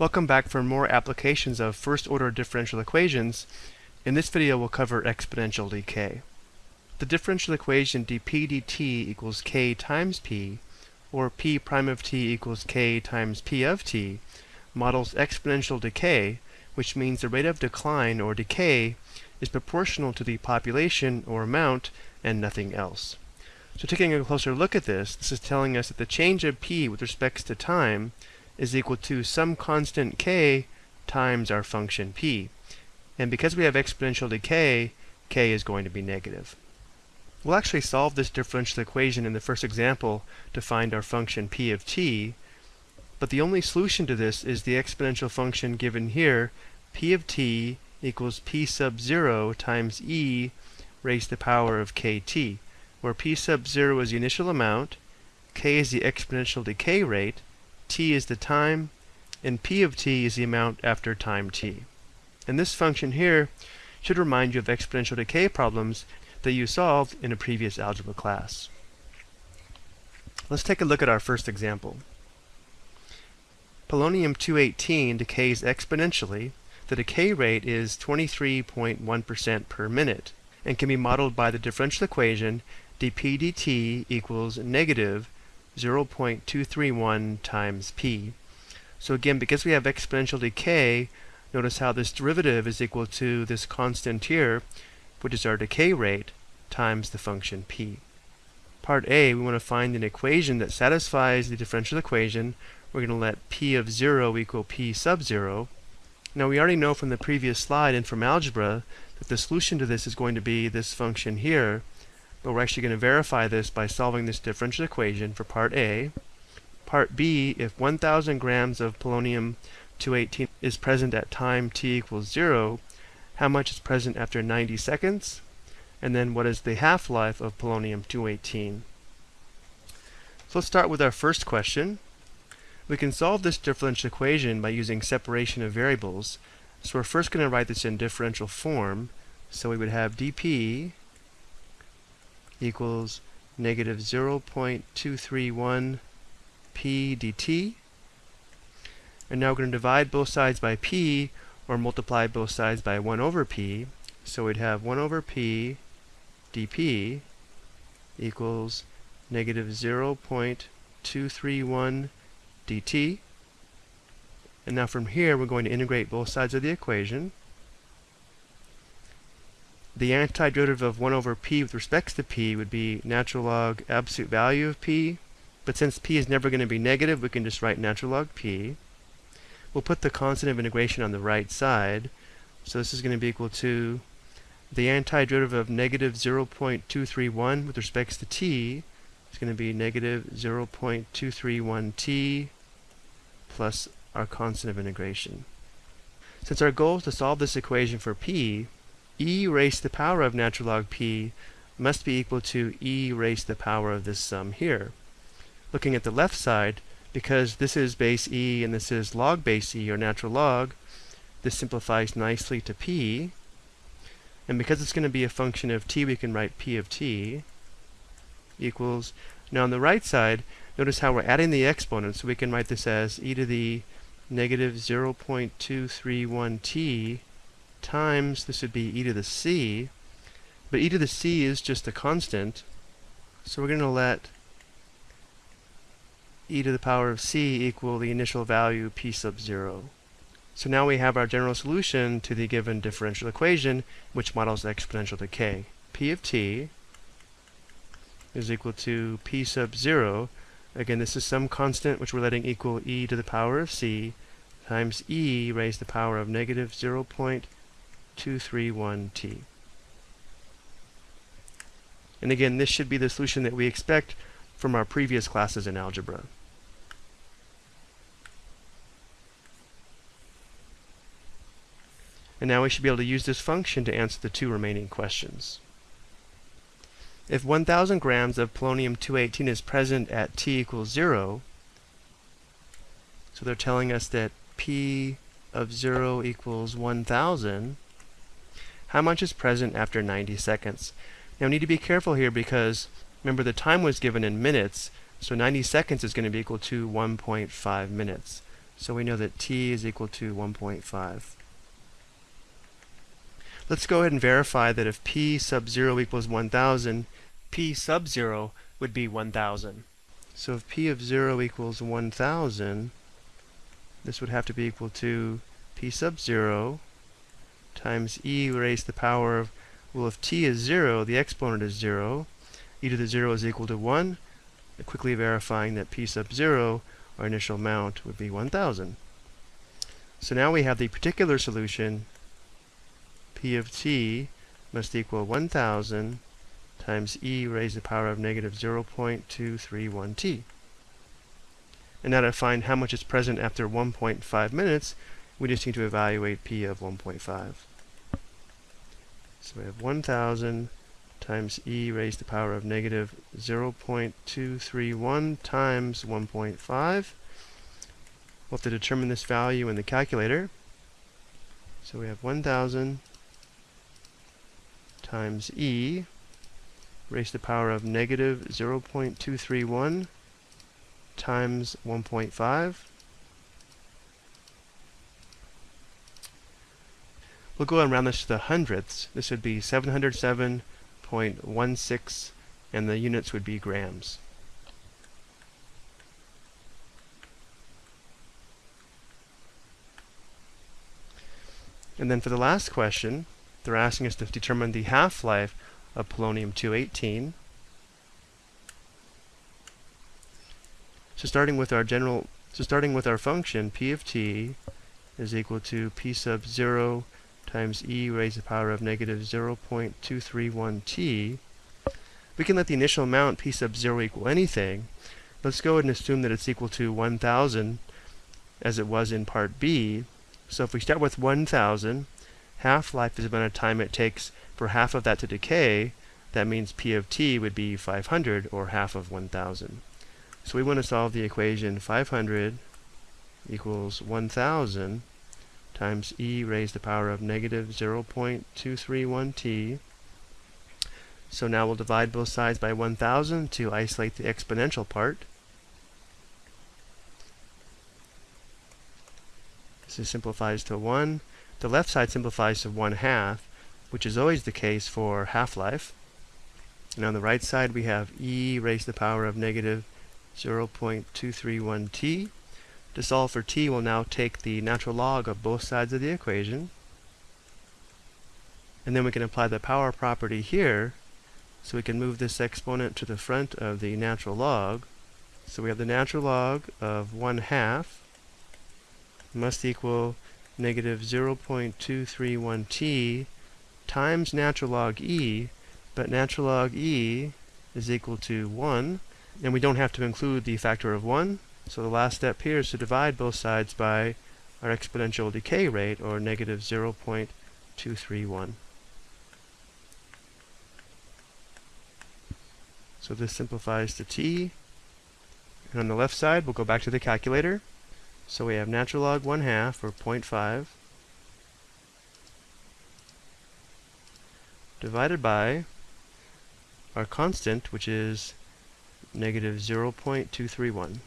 Welcome back for more applications of first-order differential equations. In this video we'll cover exponential decay. The differential equation dp dt equals k times p, or p prime of t equals k times p of t, models exponential decay, which means the rate of decline or decay is proportional to the population or amount and nothing else. So taking a closer look at this, this is telling us that the change of p with respect to time is equal to some constant k times our function p. And because we have exponential decay, k is going to be negative. We'll actually solve this differential equation in the first example to find our function p of t, but the only solution to this is the exponential function given here, p of t equals p sub 0 times e raised to the power of kt, where p sub 0 is the initial amount, k is the exponential decay rate, t is the time, and p of t is the amount after time t. And this function here should remind you of exponential decay problems that you solved in a previous algebra class. Let's take a look at our first example. Polonium-218 decays exponentially. The decay rate is 23.1% per minute and can be modeled by the differential equation dp dt equals negative 0.231 times p. So again, because we have exponential decay, notice how this derivative is equal to this constant here, which is our decay rate, times the function p. Part A, we want to find an equation that satisfies the differential equation. We're going to let p of 0 equal p sub 0. Now we already know from the previous slide and from algebra that the solution to this is going to be this function here, but we're actually going to verify this by solving this differential equation for part A. Part B, if 1,000 grams of polonium-218 is present at time t equals 0, how much is present after 90 seconds? And then what is the half-life of polonium-218? So let's start with our first question. We can solve this differential equation by using separation of variables. So we're first going to write this in differential form. So we would have dp equals negative 0.231 p dt. And now we're going to divide both sides by p, or multiply both sides by 1 over p. So we'd have 1 over p dp equals negative 0.231 dt. And now from here, we're going to integrate both sides of the equation. The antiderivative of 1 over p with respect to p would be natural log absolute value of p. But since p is never going to be negative, we can just write natural log p. We'll put the constant of integration on the right side. So this is going to be equal to the antiderivative of negative 0.231 with respect to t is going to be negative 0.231t plus our constant of integration. Since our goal is to solve this equation for p, e raised to the power of natural log p must be equal to e raised to the power of this sum here. Looking at the left side, because this is base e and this is log base e, or natural log, this simplifies nicely to p. And because it's going to be a function of t, we can write p of t equals, now on the right side, notice how we're adding the exponents, so we can write this as e to the negative 0.231t times, this would be e to the c, but e to the c is just a constant, so we're going to let e to the power of c equal the initial value p sub 0. So now we have our general solution to the given differential equation, which models exponential decay. p of t is equal to p sub 0. Again, this is some constant which we're letting equal e to the power of c times e raised to the power of negative 0. 231t. And again, this should be the solution that we expect from our previous classes in algebra. And now we should be able to use this function to answer the two remaining questions. If 1,000 grams of polonium-218 is present at t equals 0, so they're telling us that p of 0 equals 1,000, how much is present after 90 seconds. Now we need to be careful here because remember the time was given in minutes, so 90 seconds is going to be equal to 1.5 minutes. So we know that t is equal to 1.5. Let's go ahead and verify that if p sub 0 equals 1000, p sub 0 would be 1000. So if p of 0 equals 1000, this would have to be equal to p sub 0 times e raised to the power of, well if t is 0, the exponent is 0, e to the 0 is equal to 1, quickly verifying that p sub 0, our initial amount, would be 1000. So now we have the particular solution, p of t must equal 1000 times e raised to the power of negative 0.231t. And now to find how much is present after 1.5 minutes, we just need to evaluate p of 1.5. So we have 1000 times e raised to the power of negative 0.231 times 1.5. We'll have to determine this value in the calculator. So we have 1000 times e raised to the power of negative 0.231 times 1.5. We'll go and round this to the hundredths. This would be 707.16 and the units would be grams. And then for the last question, they're asking us to determine the half-life of polonium-218. So starting with our general, so starting with our function, p of t is equal to p sub 0 times e raised to the power of negative 0.231t. We can let the initial amount p sub 0 equal anything. Let's go ahead and assume that it's equal to 1000 as it was in part B. So if we start with 1000, half-life is the amount of time it takes for half of that to decay. That means p of t would be 500 or half of 1000. So we want to solve the equation 500 equals 1000 times e raised to the power of negative 0.231t. So now we'll divide both sides by 1000 to isolate the exponential part. This simplifies to 1. The left side simplifies to 1 half, which is always the case for half-life. And on the right side we have e raised to the power of negative 0.231t. To solve for t, we'll now take the natural log of both sides of the equation. And then we can apply the power property here. So we can move this exponent to the front of the natural log. So we have the natural log of 1 half must equal negative 0.231t times natural log e, but natural log e is equal to 1, and we don't have to include the factor of 1, so the last step here is to divide both sides by our exponential decay rate, or negative 0.231. So this simplifies to t. And on the left side, we'll go back to the calculator. So we have natural log 1 half, or 0.5, divided by our constant, which is negative 0.231.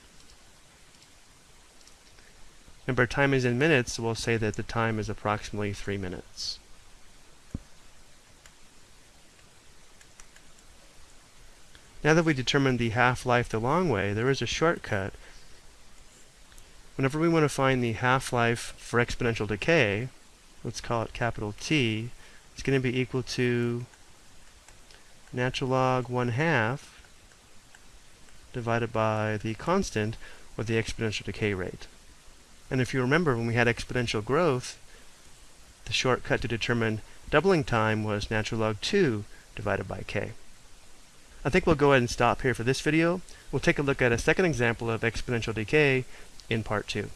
Remember, time is in minutes, so we'll say that the time is approximately 3 minutes. Now that we determined the half-life the long way, there is a shortcut. Whenever we want to find the half-life for exponential decay, let's call it capital T, it's going to be equal to natural log 1 half divided by the constant, or the exponential decay rate. And if you remember, when we had exponential growth, the shortcut to determine doubling time was natural log 2 divided by k. I think we'll go ahead and stop here for this video. We'll take a look at a second example of exponential decay in part 2.